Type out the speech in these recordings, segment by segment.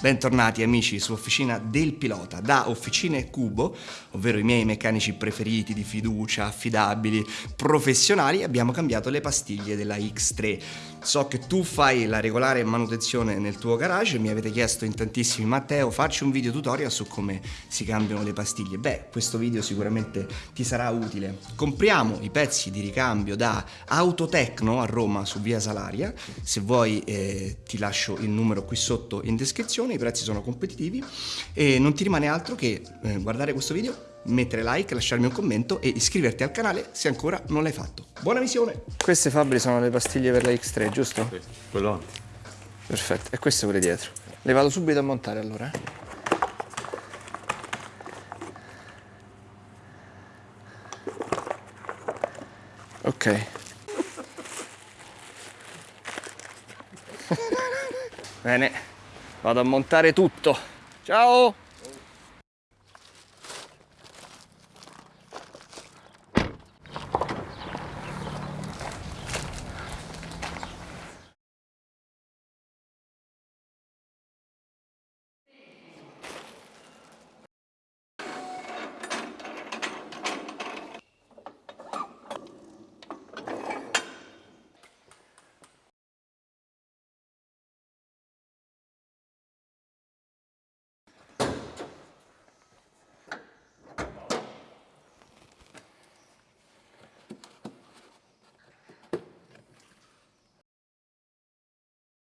Bentornati amici su Officina del Pilota. Da Officine Cubo, ovvero i miei meccanici preferiti di fiducia, affidabili, professionali, abbiamo cambiato le pastiglie della X3. So che tu fai la regolare manutenzione nel tuo garage, mi avete chiesto in tantissimi Matteo facci un video tutorial su come si cambiano le pastiglie. Beh, questo video sicuramente ti sarà utile. Compriamo i pezzi di ricambio da Autotecno a Roma su via Salaria, se vuoi eh, ti lascio il numero qui sotto in descrizione i prezzi sono competitivi e non ti rimane altro che eh, guardare questo video, mettere like, lasciarmi un commento e iscriverti al canale se ancora non l'hai fatto. Buona visione! Queste Fabri sono le pastiglie per la X3, giusto? Sì, quello Perfetto, e queste pure dietro. Le vado subito a montare allora. Eh? Ok. Bene. Vado a montare tutto. Ciao!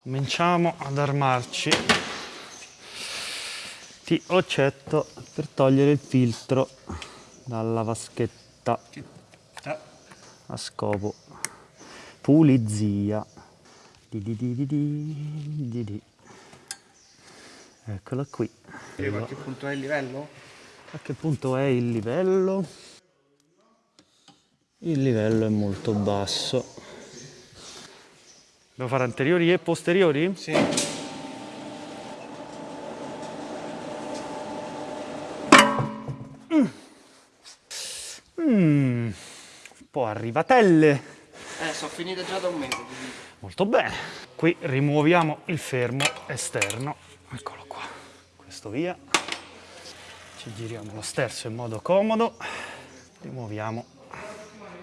Cominciamo ad armarci di occetto per togliere il filtro dalla vaschetta a scopo pulizia. Di di di di di Eccola qui. A che punto è il livello? A che punto è il livello? Il livello è molto basso. Devo fare anteriori e posteriori? Sì. Mm. Mm. Un po' arrivatelle. Eh, sono finite già da un mese. Molto bene. Qui rimuoviamo il fermo esterno. Eccolo qua. Questo via. Ci giriamo lo sterzo in modo comodo. Rimuoviamo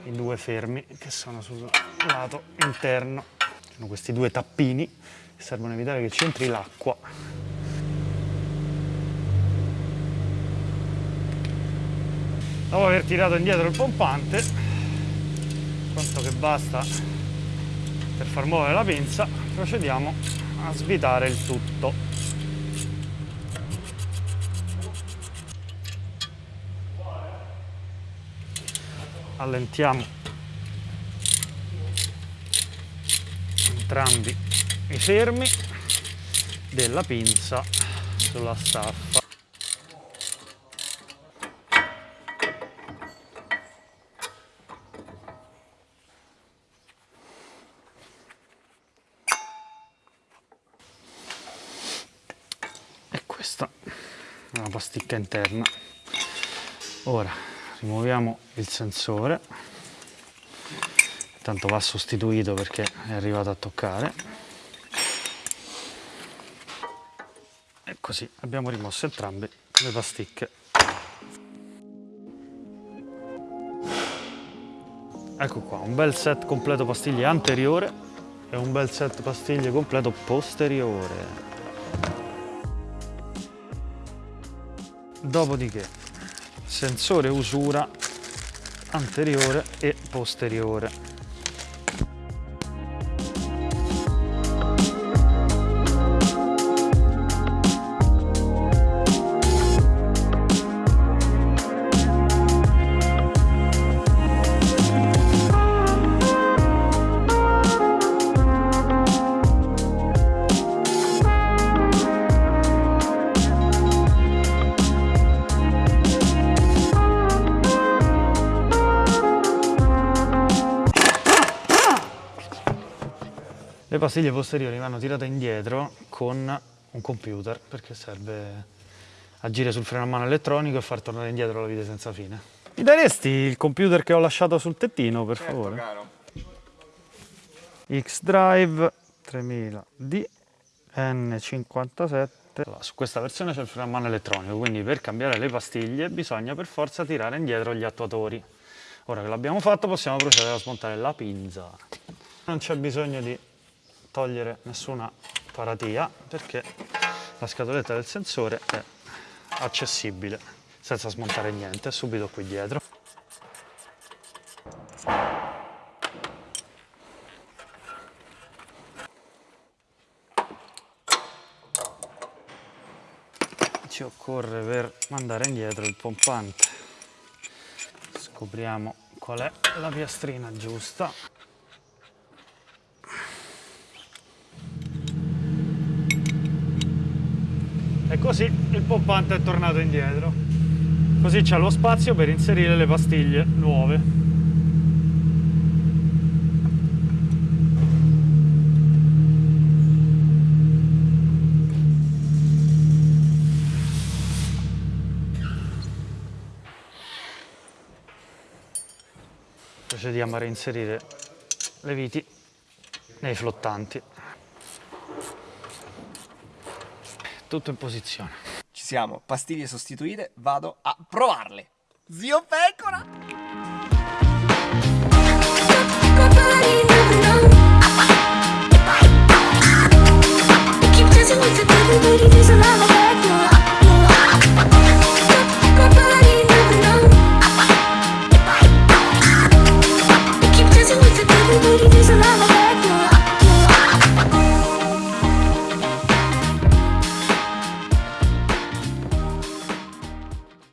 i due fermi che sono sul lato interno sono questi due tappini che servono a evitare che ci entri l'acqua. Dopo aver tirato indietro il pompante, quanto che basta per far muovere la pinza, procediamo a svitare il tutto. Allentiamo entrambi i fermi della pinza sulla staffa. E questa è una pasticca interna. Ora rimuoviamo il sensore tanto va sostituito perché è arrivato a toccare. E così abbiamo rimosso entrambe le pasticche. Ecco qua un bel set completo pastiglie anteriore e un bel set pastiglie completo posteriore. Dopodiché sensore usura anteriore e posteriore Le pastiglie posteriori vanno tirate indietro con un computer perché serve agire sul freno a mano elettronico e far tornare indietro la vite senza fine. Mi daresti il computer che ho lasciato sul tettino per certo, favore? Caro. X-Drive 3000D N57 parte. Allora, su questa versione c'è il freno a mano elettronico, quindi per cambiare le pastiglie bisogna per forza tirare indietro gli attuatori. Ora che l'abbiamo fatto possiamo procedere a smontare la pinza. Non c'è bisogno di togliere nessuna paratia perché la scatoletta del sensore è accessibile senza smontare niente, subito qui dietro. Ci occorre per mandare indietro il pompante. Scopriamo qual è la piastrina giusta. Così il pompante è tornato indietro. Così c'è lo spazio per inserire le pastiglie nuove. Procediamo a reinserire le viti nei flottanti. Tutto in posizione. Ci siamo, pastiglie sostituite, vado a provarle. Zio Pecora!